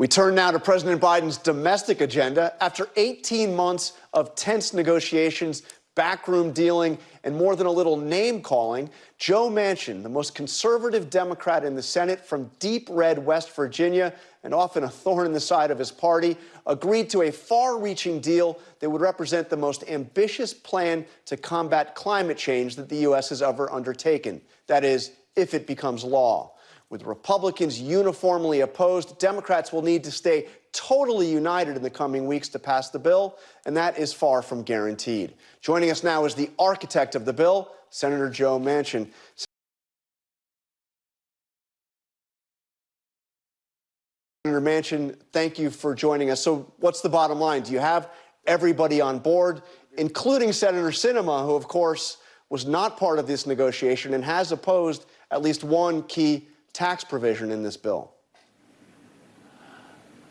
We turn now to President Biden's domestic agenda. After 18 months of tense negotiations, backroom dealing, and more than a little name calling, Joe Manchin, the most conservative Democrat in the Senate from deep red West Virginia, and often a thorn in the side of his party, agreed to a far reaching deal that would represent the most ambitious plan to combat climate change that the U.S. has ever undertaken. That is, if it becomes law. With Republicans uniformly opposed, Democrats will need to stay totally united in the coming weeks to pass the bill, and that is far from guaranteed. Joining us now is the architect of the bill, Senator Joe Manchin. Senator Manchin, thank you for joining us. So what's the bottom line? Do you have everybody on board, including Senator Sinema, who, of course, was not part of this negotiation and has opposed at least one key tax provision in this bill?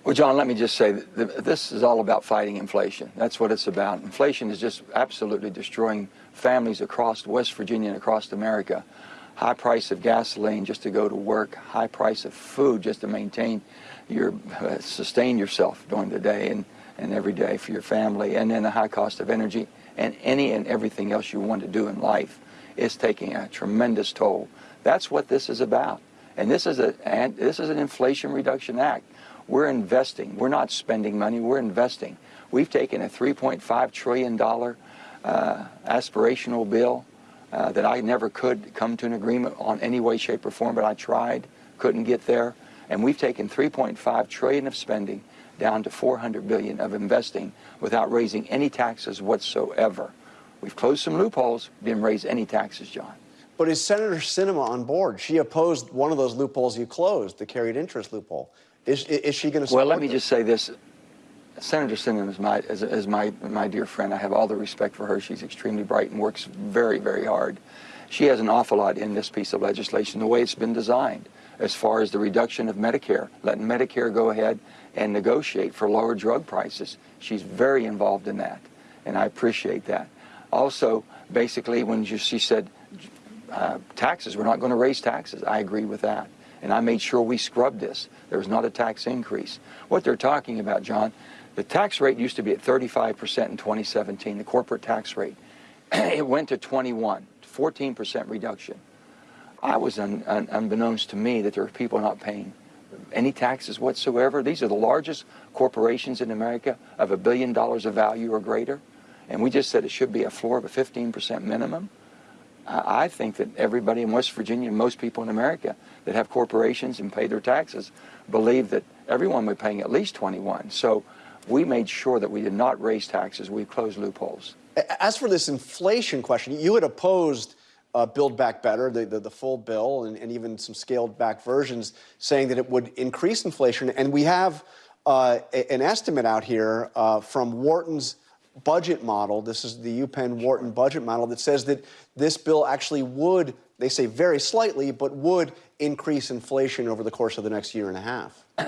Well, John, let me just say that this is all about fighting inflation. That's what it's about. Inflation is just absolutely destroying families across West Virginia and across America. High price of gasoline just to go to work, high price of food just to maintain your, uh, sustain yourself during the day and, and every day for your family, and then the high cost of energy and any and everything else you want to do in life is taking a tremendous toll. That's what this is about. And this is, a, and this is an Inflation Reduction Act. We're investing. We're not spending money. We're investing. We've taken a $3.5 trillion uh, aspirational bill uh, that I never could come to an agreement on any way, shape, or form, but I tried, couldn't get there. And we've taken 3.5 trillion of spending down to 400 billion of investing without raising any taxes whatsoever. We've closed some loopholes, didn't raise any taxes, John. But is Senator Sinema on board? She opposed one of those loopholes you closed, the carried interest loophole. Is, is she going to Well, let me this? just say this. Senator Sinema is, my, is, is my, my dear friend. I have all the respect for her. She's extremely bright and works very, very hard. She has an awful lot in this piece of legislation, the way it's been designed, as far as the reduction of Medicare, letting Medicare go ahead and negotiate for lower drug prices. She's very involved in that, and I appreciate that. Also, basically, when she said uh, taxes. We're not going to raise taxes. I agree with that. And I made sure we scrubbed this. There was not a tax increase. What they're talking about, John, the tax rate used to be at 35% in 2017, the corporate tax rate. it went to 21, 14% reduction. I was un, un, unbeknownst to me that there are people not paying any taxes whatsoever. These are the largest corporations in America of a billion dollars of value or greater. And we just said it should be a floor of a 15% minimum. I think that everybody in West Virginia, most people in America that have corporations and pay their taxes, believe that everyone would be paying at least 21. So we made sure that we did not raise taxes. We closed loopholes. As for this inflation question, you had opposed uh, Build Back Better, the, the, the full bill, and, and, even some scaled back versions, saying that it would increase inflation. And we have uh, an estimate out here uh, from Wharton's budget model. This is the UPenn Wharton budget model that says that this bill actually would, they say very slightly, but would increase inflation over the course of the next year and a half.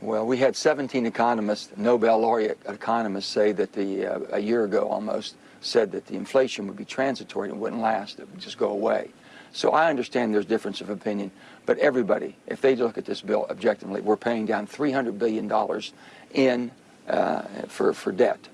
Well, we had 17 economists, Nobel laureate economists, say that the uh, a year ago almost said that the inflation would be transitory and wouldn't last; it would just go away. So I understand there's difference of opinion, but everybody, if they look at this bill objectively, we're paying down 300 billion dollars in uh, for for debt.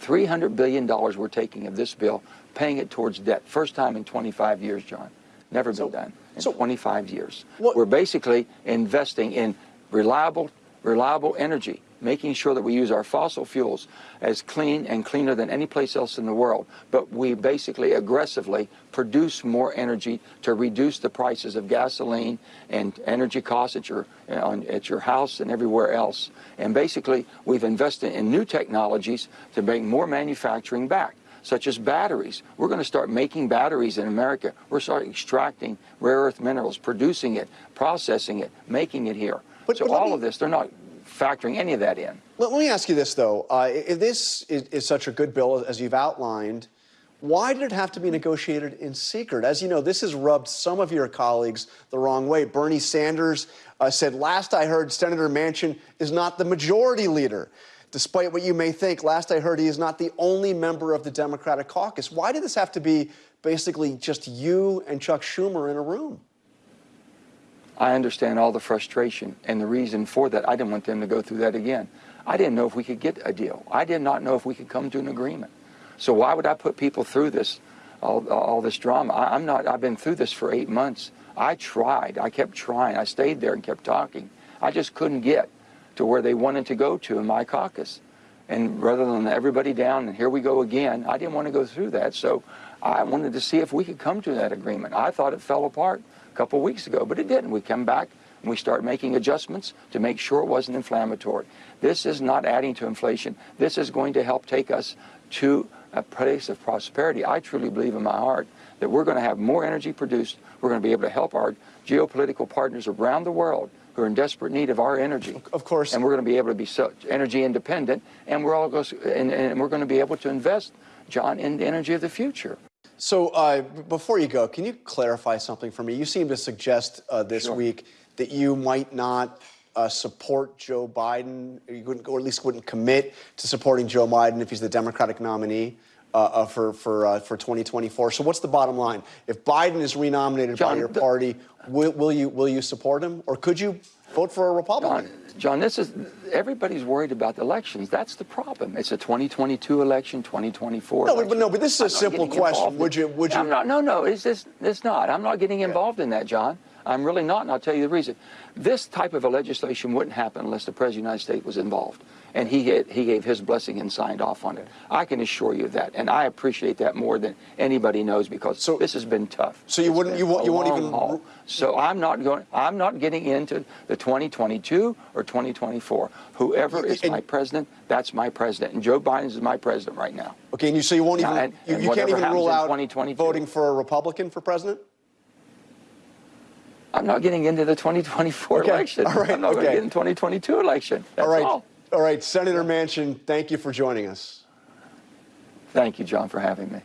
$300 billion we're taking of this bill, paying it towards debt. First time in 25 years, John. Never been so, done in so 25 years. What? We're basically investing in reliable, reliable energy making sure that we use our fossil fuels as clean and cleaner than any place else in the world. But we basically aggressively produce more energy to reduce the prices of gasoline and energy costs at your, at your house and everywhere else. And basically, we've invested in new technologies to bring more manufacturing back such as batteries. We're going to start making batteries in America. We're starting extracting rare earth minerals, producing it, processing it, making it here. But, so but all me, of this, they're not factoring any of that in. Let, me ask you this, though. Uh, if this is, is, such a good bill, as you've outlined, why did it have to be negotiated in secret? As you know, this has rubbed some of your colleagues the wrong way. Bernie Sanders uh, said, last I heard, Senator Manchin is not the majority leader. Despite what you may think, last I heard he is not the only member of the Democratic caucus. Why did this have to be basically just you and Chuck Schumer in a room? I understand all the frustration and the reason for that. I didn't want them to go through that again. I didn't know if we could get a deal. I did not know if we could come to an agreement. So why would I put people through this, all, all this drama? I, I'm not. I've been through this for eight months. I tried. I kept trying. I stayed there and kept talking. I just couldn't get to where they wanted to go to in my caucus. And rather than everybody down and here we go again, I didn't want to go through that. So I wanted to see if we could come to that agreement. I thought it fell apart a couple weeks ago, but it didn't. We come back and we start making adjustments to make sure it wasn't inflammatory. This is not adding to inflation. This is going to help take us to a place of prosperity. I truly believe in my heart that we're going to have more energy produced. We're going to be able to help our geopolitical partners around the world who are in desperate need of our energy. Of course. And we're going to be able to be so energy independent, and we're all go, and, and we're going to be able to invest, John, in the energy of the future. So uh, before you go, can you clarify something for me? You seem to suggest uh, this Sure. week that you might not uh, support Joe Biden, or, you wouldn't, or at least wouldn't commit to supporting Joe Biden if he's the Democratic nominee. Uh, uh, for for uh, for 2024. So what's the bottom line? If Biden is renominated by your party, will, will you will you support him, or could you vote for a Republican? John, John, this is everybody's worried about the elections. That's the problem. It's a 2022 election, 2024. No, but- election. but no, but this is a I'm simple question. Would you- would you- I'm not. No, no. It's just. It's not. I'm not getting involved in that, John. I'm really not, and I'll tell you the reason. This type of a legislation wouldn't happen unless the President of the United States was involved, and he had, he gave his blessing and signed off on it. I can assure you of that, and I appreciate that more than anybody knows because So- this has been tough. So you It's wouldn't- you won't- you won't even- haul. So I'm not going. I'm not getting into the 2022 or 2024. Whoever is And- my president, that's my president, and Joe Biden is my president right now. Okay, and you so you won't even and- you, you can't even rule out 2022. voting for a Republican for president. I'm not getting into the 2024 Okay, election. all right, I'm not going to get in 2022 election. That's all right, all. all right, Senator Manchin, thank you for joining us. Thank you, John, for having me.